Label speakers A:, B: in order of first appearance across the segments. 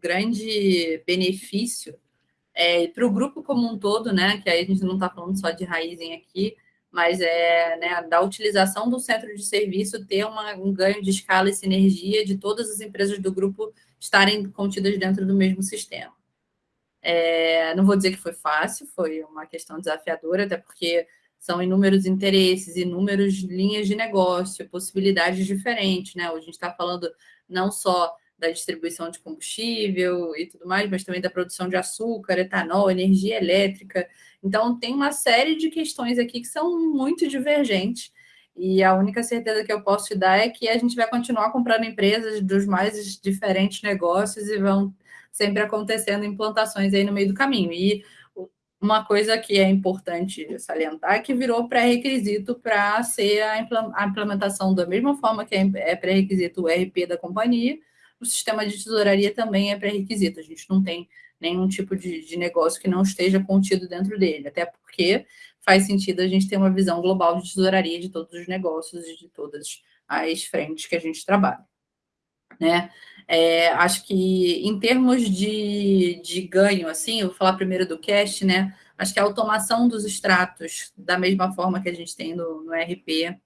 A: grande benefício é, para o grupo como um todo, né? Que aí a gente não está falando só de Raizen aqui, mas é né, da utilização do centro de serviço ter uma, um ganho de escala e sinergia de todas as empresas do grupo estarem contidas dentro do mesmo sistema. É, não vou dizer que foi fácil, foi uma questão desafiadora, até porque são inúmeros interesses, inúmeras linhas de negócio, possibilidades diferentes, né? Hoje a gente está falando não só da distribuição de combustível e tudo mais, mas também da produção de açúcar, etanol, energia elétrica. Então, tem uma série de questões aqui que são muito divergentes. E a única certeza que eu posso te dar é que a gente vai continuar comprando empresas dos mais diferentes negócios e vão sempre acontecendo implantações aí no meio do caminho. E uma coisa que é importante salientar é que virou pré-requisito para ser a implementação da mesma forma que é, é pré-requisito o RP da companhia, o sistema de tesouraria também é pré-requisito. A gente não tem nenhum tipo de, de, negócio que não esteja contido dentro dele, até porque faz sentido a gente ter uma visão global de tesouraria de todos os negócios e de todas as frentes que a gente trabalha. Né? É, acho que em termos de, de ganho, assim, eu vou falar primeiro do cash, né? Acho que a automação dos extratos, da mesma forma que a gente tem no, no RP,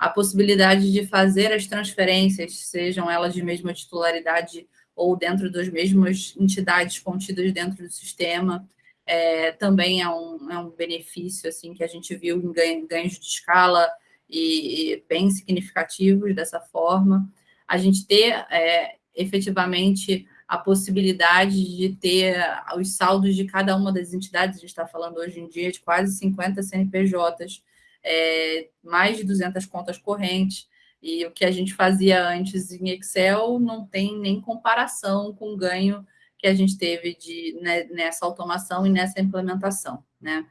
A: a possibilidade de fazer as transferências, sejam elas de mesma titularidade ou dentro das mesmas entidades contidas dentro do sistema, é, também é um, é um benefício assim que a gente viu em ganho, ganhos de escala e, e, bem significativos dessa forma. A gente ter é, efetivamente a possibilidade de ter os saldos de cada uma das entidades, a gente está falando hoje em dia de quase 50 CNPJs, é, mais de 200 contas correntes, e o que a gente fazia antes em Excel não tem nem comparação com o ganho que a gente teve de, né, nessa automação e nessa implementação, né?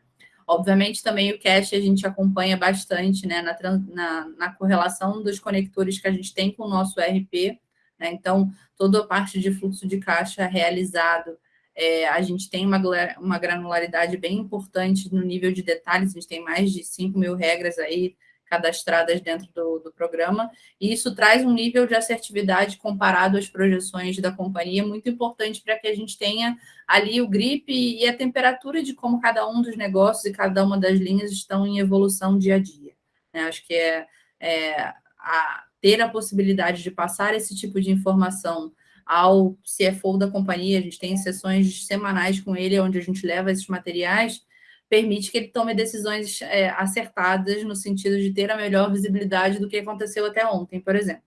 A: Obviamente, também o cache a gente acompanha bastante né, na, na, na, correlação dos conectores que a gente tem com o nosso ERP. Né? Então, toda a parte de fluxo de caixa realizado é, a gente tem uma, uma granularidade bem importante no nível de detalhes, a gente tem mais de 5 mil regras aí cadastradas dentro do, do programa, e isso traz um nível de assertividade comparado às projeções da companhia muito importante para que a gente tenha ali o grip e a temperatura de como cada um dos negócios e cada uma das linhas estão em evolução dia a dia. Né? Acho que é, é a, ter a possibilidade de passar esse tipo de informação ao CFO da companhia, a gente tem sessões semanais com ele, onde a gente leva esses materiais, permite que ele tome decisões é, acertadas no sentido de ter a melhor visibilidade do que aconteceu até ontem, por exemplo.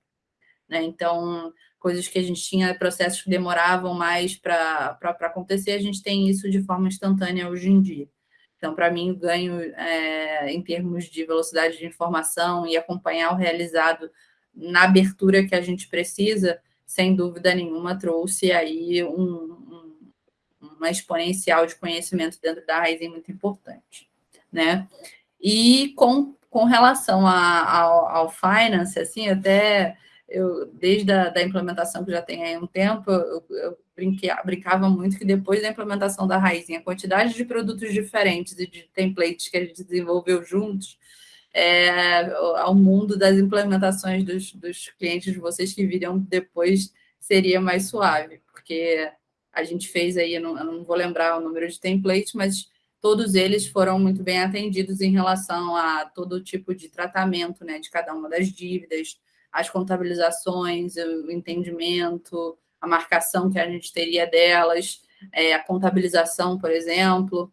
A: Né? Então, coisas que a gente tinha, processos que demoravam mais para acontecer, a gente tem isso de forma instantânea hoje em dia. Então, para mim, o ganho é, em termos de velocidade de informação e acompanhar o realizado na abertura que a gente precisa, sem dúvida nenhuma, trouxe aí um, um, uma exponencial de conhecimento dentro da Raizen muito importante, né? E com, com relação a, ao, ao finance, assim, até eu, desde a da implementação que já tem aí um tempo, eu, eu brincava muito que depois da implementação da Raizen, a quantidade de produtos diferentes e de templates que a gente desenvolveu juntos, é, ao mundo das implementações dos, dos clientes de vocês que viriam depois seria mais suave, porque a gente fez aí, eu não, eu não vou lembrar o número de templates, mas todos eles foram muito bem atendidos em relação a todo tipo de tratamento né, de cada uma das dívidas, as contabilizações, o entendimento, a marcação que a gente teria delas, é, a contabilização, por exemplo.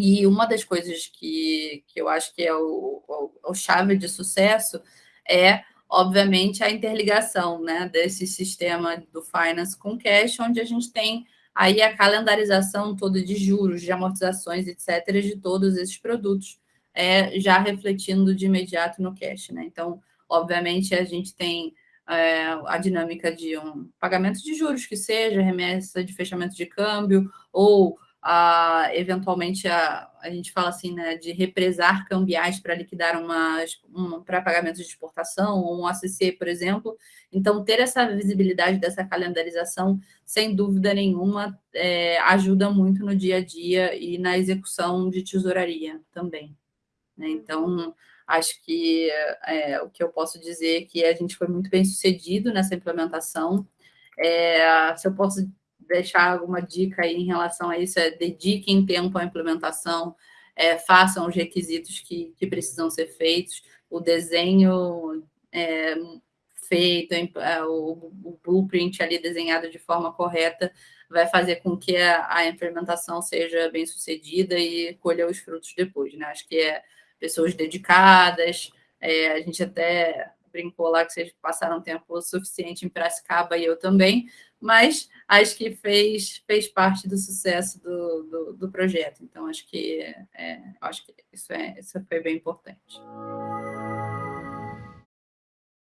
A: E uma das coisas que, que eu acho que é o, o, o chave de sucesso é, obviamente, a interligação né, desse sistema do finance com cash, onde a gente tem aí a calendarização toda de juros, de amortizações, etc., de todos esses produtos, é, já refletindo de imediato no cash. Né? Então, obviamente, a gente tem é, a dinâmica de um pagamento de juros, que seja remessa de fechamento de câmbio, ou a, eventualmente a, a gente fala assim, né, de represar cambiais para liquidar uma, um, para pagamentos de exportação, ou um ACC, por exemplo. Então, ter essa visibilidade dessa calendarização, sem dúvida nenhuma, é, ajuda muito no dia a dia e na execução de tesouraria também. Né? Então, acho que é, o que eu posso dizer é que a gente foi muito bem sucedido nessa implementação. É, se eu posso deixar alguma dica aí em relação a isso é dediquem tempo à implementação, é, façam os requisitos que, que precisam ser feitos, o desenho é, feito, é, o, o, blueprint ali desenhado de forma correta vai fazer com que a, a implementação seja bem sucedida e colha os frutos depois, né? Acho que é pessoas dedicadas, é, a gente até brincou lá que vocês passaram tempo suficiente em Piracicaba e eu também, mas acho que fez, fez parte do sucesso do, do, do projeto. Então, acho que, é, acho que isso, é, isso foi bem importante.